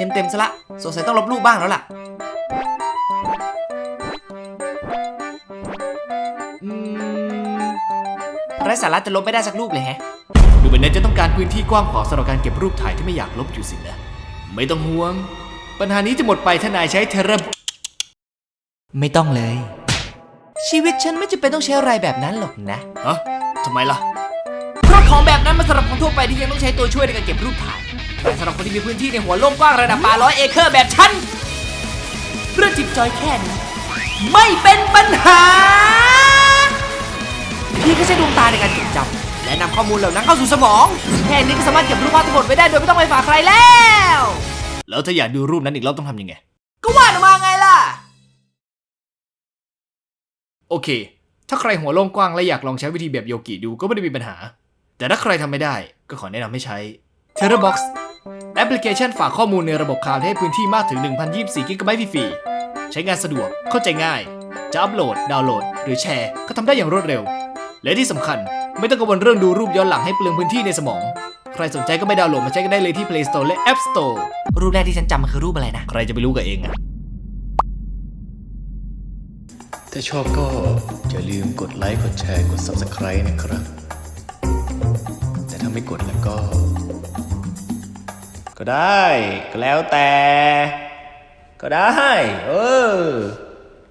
เมมเต็มซะละสงสัยต้องลบรูปบ้างแล้วล่ะอืมไร้สาระจะลบไม่ได้สักรูปเลยแฮะ ดูเหมือนเนทจะต้องการพื้นที่กว้างพอสำหรับการเก็บรูปถ่ายที่ไม่อยากลบอยู่สินะ ไม่ต้องห่วง ปัญหานี้จะหมดไปถ้านายใช้เทเลไม่ต้องเลย ชีวิตฉันไม่จำเป็นต้องใช้อะไรแบบนั้นหรอกนะฮะทำไมล่ะเพราะของแบบนั้นมันสำหรับคนทั่วไปที่ยังต้องใช้ตัวช่วยในการเก็บรูปถ่าย แต่สำหรับคนที่มีพื้นที่ในหัวโล่งกว้างระดับป่าร้อยเอเคอร์แบบฉันเรื่องจิบจอยแค่นี้ไม่เป็นปัญหา พี่ก็ใช้ดวงตาในการจดจำและนำข้อมูลเหล่านั้นเข้าสู่สมอง แค่นี้ก็สามารถเก็บรูปภาพทั้งหมดไว้ได้โดยไม่ต้องไปฝากใครแล้ว แล้วถ้าอยากดูรูปนั้นอีกรอบต้องทำยังไง ก็วาดออกมาไงล่ะ โอเค ถ้าใครหัวโล่งกว้างและอยากลองใช้วิธีแบบโยกิดูก็ไม่ได้มีปัญหา แต่ถ้าใครทำไม่ได้ก็ขอแนะนำให้ใช้ t e r r a Box แอปพลิเคชันฝากข้อมูลในระบบคลาวด์ให้พื้นที่มากถึง 1,024 กิกะไบต์ฟรีๆ ใช้งานสะดวก เข้าใจง่าย จะอัปโหลด ดาวน์โหลด หรือแชร์ ก็ทำได้อย่างรวดเร็ว และที่สำคัญไม่ต้องกังวลเรื่องดูรูปย้อนหลังให้เปลืองพื้นที่ในสมอง ใครสนใจก็ไปดาวน์โหลดมาใช้กันได้เลยที่ Play Store และ App Store รูปแรกที่ฉันจำมันคือรูปอะไรนะ ใครจะไปรู้กับเองอะถ้าชอบก็อย่าลืมกดไลค์ กดแชร์ กด Subscribe นะครับ แต่ถ้าไม่กดแล้วก็ ก็ได้ ก็แล้วแต่ ก็ได้ เออ